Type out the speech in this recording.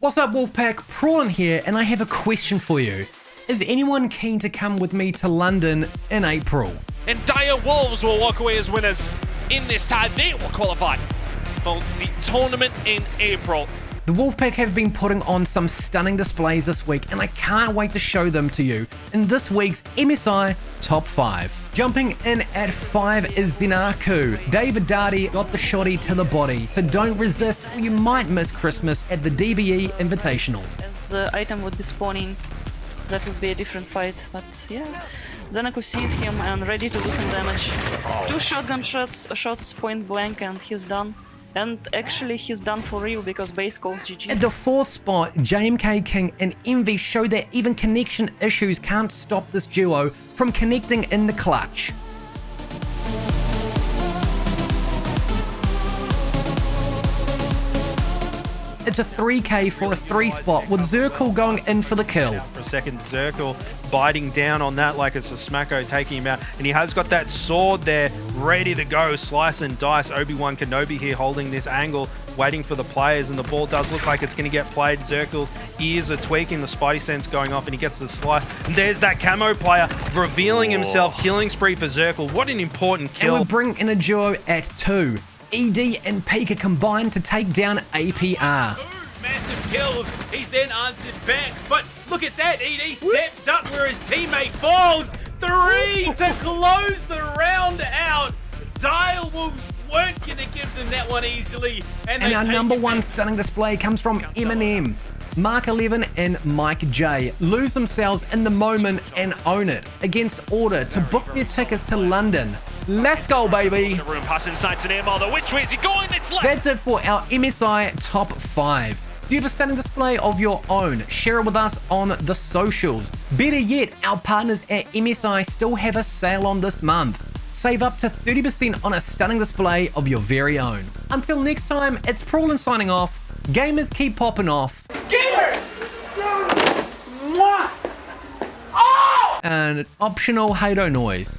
What's up Wolfpack, Prawn here and I have a question for you. Is anyone keen to come with me to London in April? And Dire Wolves will walk away as winners in this tie. They will qualify for the tournament in April. The Wolfpack have been putting on some stunning displays this week and I can't wait to show them to you in this week's MSI Top 5. Jumping in at 5 is Zenaku. David Darty got the shotty to the body, so don't resist or you might miss Christmas at the DBE Invitational. As the item would be spawning, that would be a different fight, but yeah. Zenaku sees him and ready to do some damage. Two shotgun shots, shots point blank and he's done. And actually he's done for real because base calls GG. At the fourth spot, JMK King and Envy show that even connection issues can't stop this duo from connecting in the clutch. It's a 3k for a 3 spot with Zirkle going in for the kill. For a second, Zirkle biting down on that like it's a smacko taking him out. And he has got that sword there ready to go. Slice and dice. Obi-Wan Kenobi here holding this angle, waiting for the players. And the ball does look like it's going to get played. Zirkle's ears are tweaking, the Spidey sense going off, and he gets the slice. And there's that camo player revealing himself. Killing spree for Zirkle. What an important kill. And we bring in a duo at 2. ED and Pika combine to take down APR. massive kills. He's then answered back. But look at that. ED steps up where his teammate falls. Three to close the round out. Dire Wolves weren't going to give them that one easily. And, And our number one back. stunning display comes from Eminem. Mark 11 and Mike J lose themselves in the moment and own it against Order to book their tickets to London. Let's go, baby! The room pass inside to Neymar. Which way is he going? It's left. That's it for our MSI Top 5. Do you have a stunning display of your own? Share it with us on the socials. Better yet, our partners at MSI still have a sale on this month. Save up to 30% on a stunning display of your very own. Until next time, it's Prawlin signing off. Gamers keep popping off. Gamers! Mwah! Oh! And optional Hado noise.